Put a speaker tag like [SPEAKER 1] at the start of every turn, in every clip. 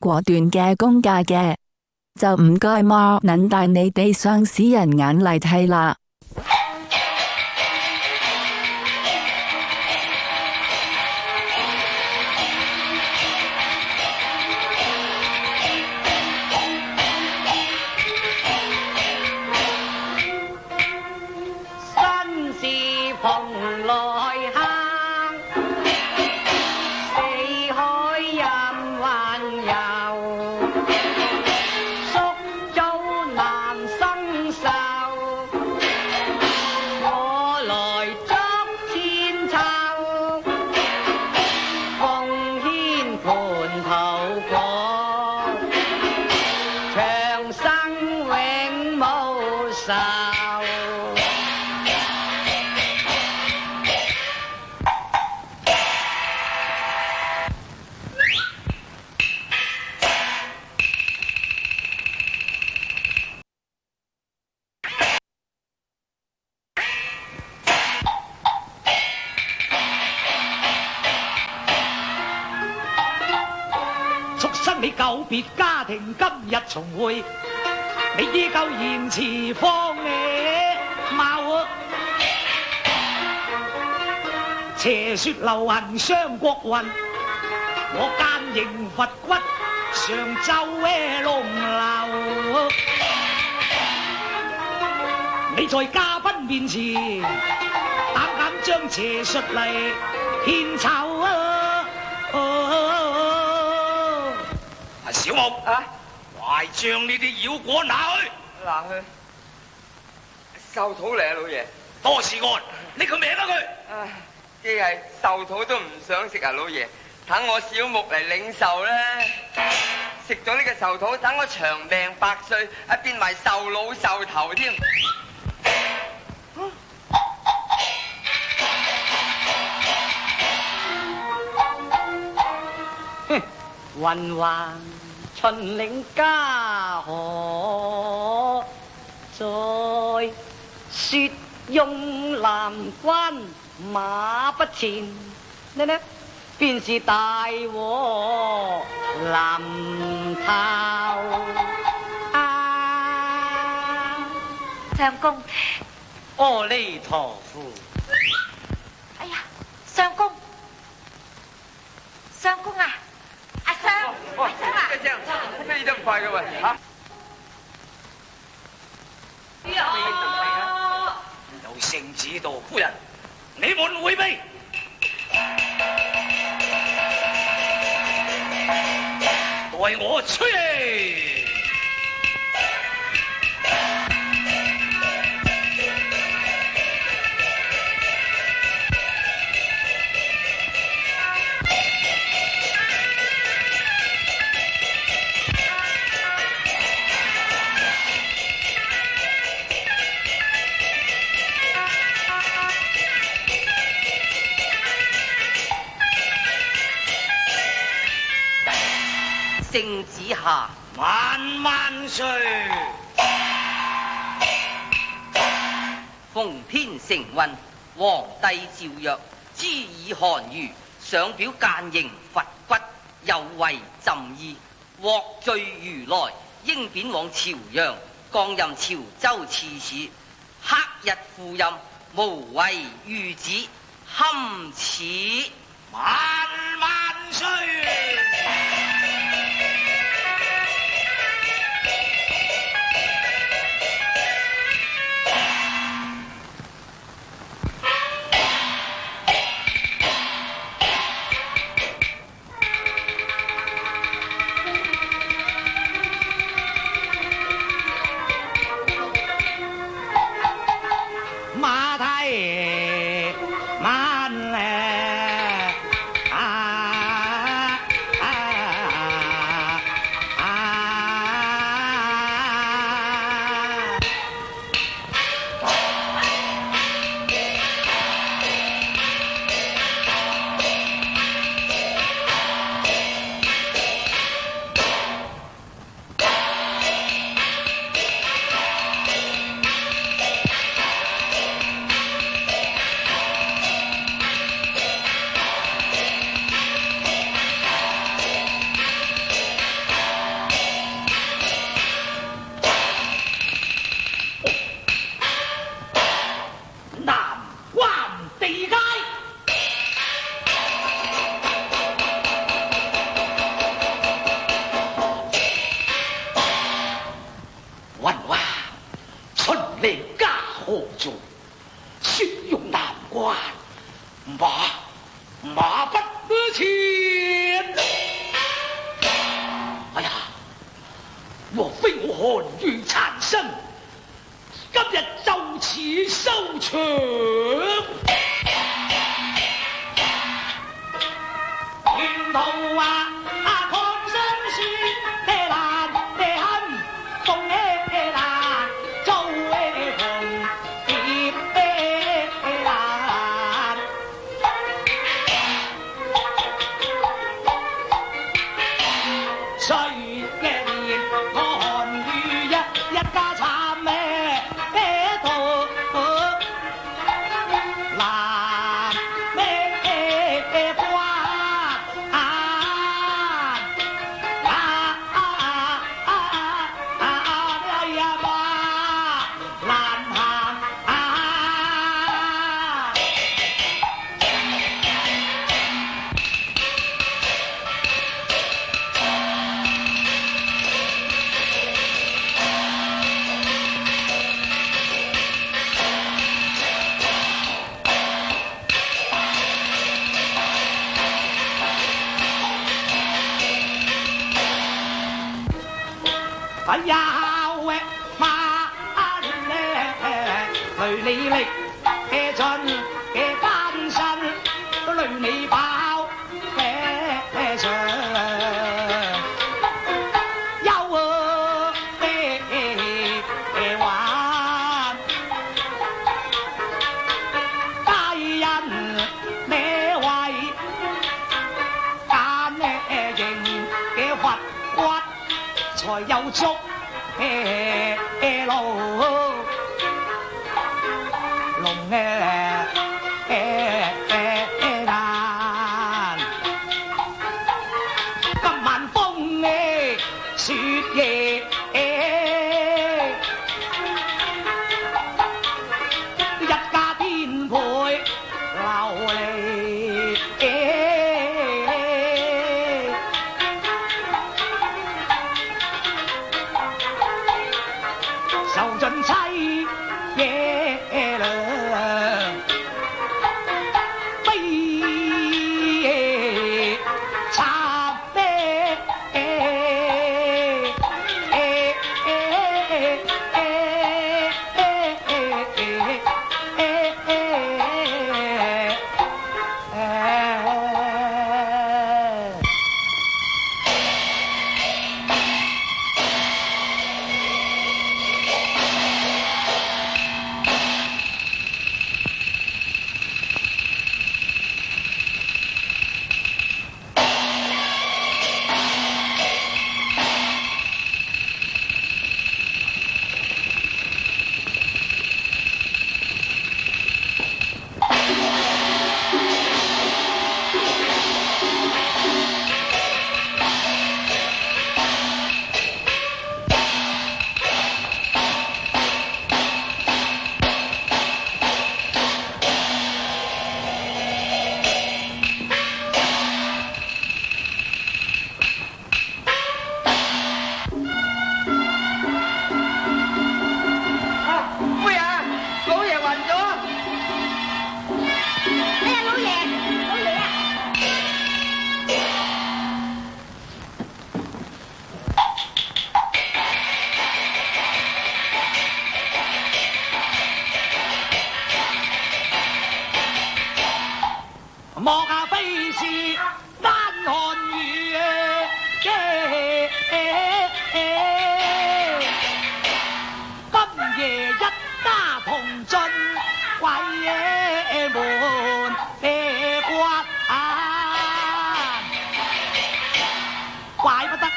[SPEAKER 1] 果断嘅公价嘅，就唔该嘛，能带你哋上市人眼嚟睇啦。
[SPEAKER 2] 今日重会，你依旧言辞荒谬。邪说流行伤国运，我奸刑佛骨，常皱龙流。你在嘉宾面前，胆敢将邪术嚟献丑？小木啊！快将呢啲妖果拿去，
[SPEAKER 3] 拿去。寿土嚟啊，老爷。
[SPEAKER 2] 多事案，你个名多佢？
[SPEAKER 3] 既系寿土都唔想食啊，老爷。等我小木嚟领寿咧，食咗呢个寿土，等我长命百岁，啊变埋寿老寿头添。
[SPEAKER 2] 哼，混云。秦岭家河，在雪拥蓝关马不前，呢呢，便是大祸临头啊！
[SPEAKER 4] 相公，
[SPEAKER 2] 阿弥陀佛。
[SPEAKER 4] 哎呀，相公，相公啊！
[SPEAKER 3] 哇！再见，这一咁快嘅喎啊。
[SPEAKER 2] 有圣旨，道夫人，你们回避。待我吹。
[SPEAKER 3] 成运，皇帝诏曰：知以寒儒上表谏刑佛骨，有违朕意，获罪如来，应贬往朝阳，降任潮州刺史。克日赴任，无畏御子，堪此
[SPEAKER 2] 万万岁。寒玉残身，今日就此收场。呀喂，妈嘞！累你力，尽嘅艰辛都累你饱，嘅上，有我背玩，为嘅有足
[SPEAKER 5] 哎
[SPEAKER 2] 哎龙哎。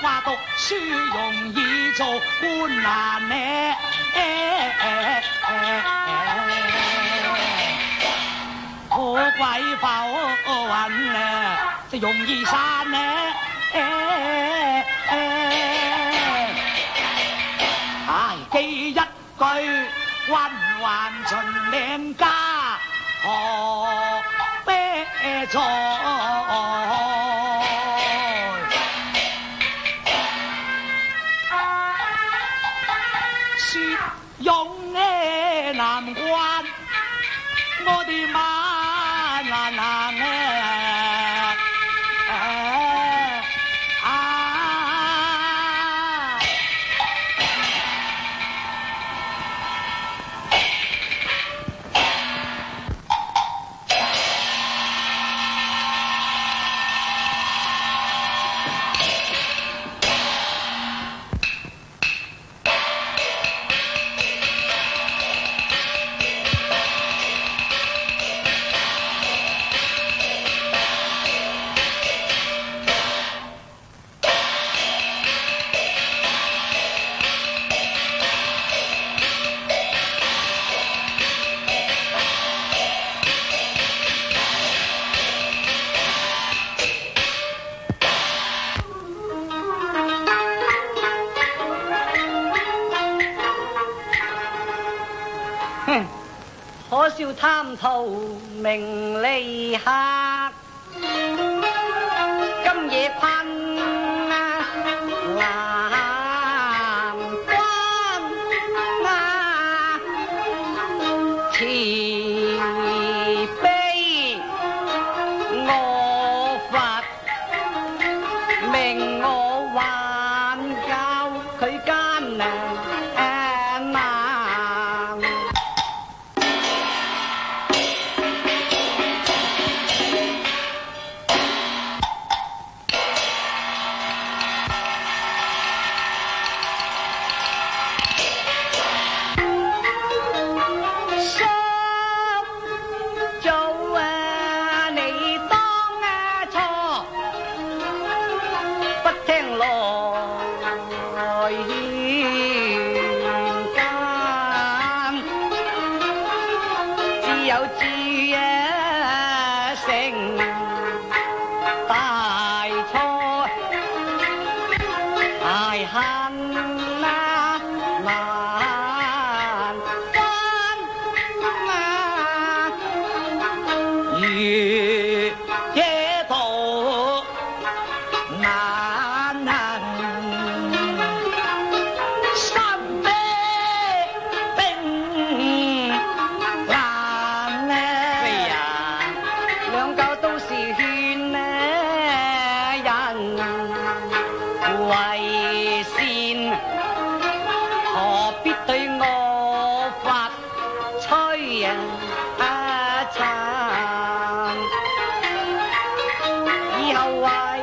[SPEAKER 2] 挂到书容易做官难呢，何贵包银呢？太容易散呢？哎，记一句，君还秦岭家何
[SPEAKER 1] 悲错？我的妈！high. Why?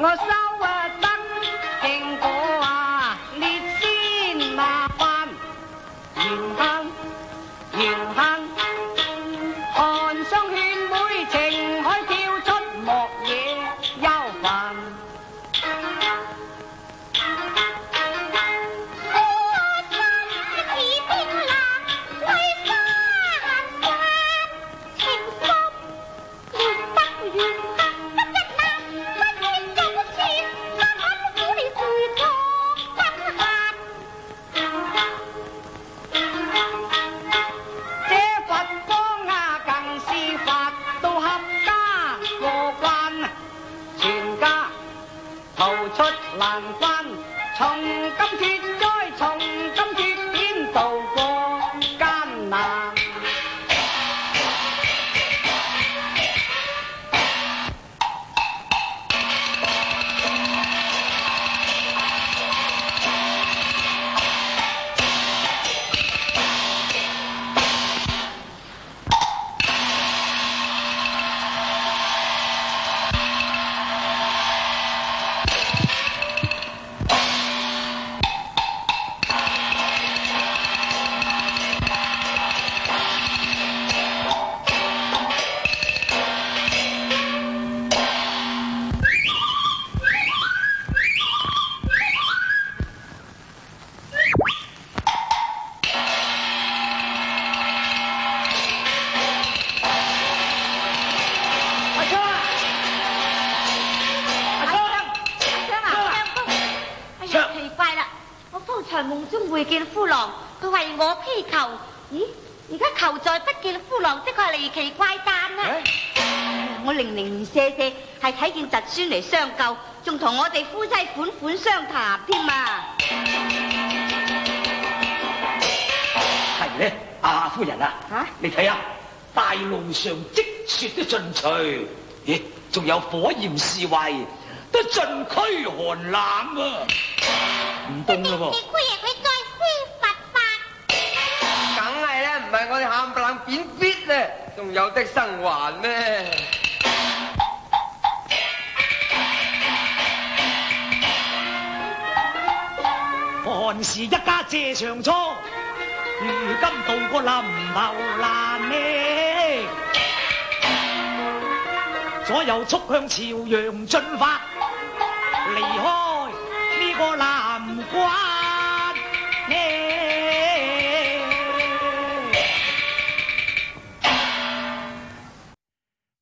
[SPEAKER 1] 我收。梦
[SPEAKER 5] 中会见夫郎，佢为我披求。咦，而家求在不见夫郎，的确系离奇怪诞啊！我零零舍舍系睇见侄孙嚟相救，仲同我哋夫妻款款相谈添啊。
[SPEAKER 2] 系咧，阿夫人啊，你睇下，大路上积雪都尽除，咦，仲有火焰侍卫都尽驱寒冷啊。唔冻咯
[SPEAKER 5] 噃！佢亦可再施法法。
[SPEAKER 1] 梗系啦，唔系我哋喊唪冷变血咧，仲有得生还咩？
[SPEAKER 2] 韩是一家借长疮，如今渡过临头难呢。左右速向朝阳进发，离开呢个。花。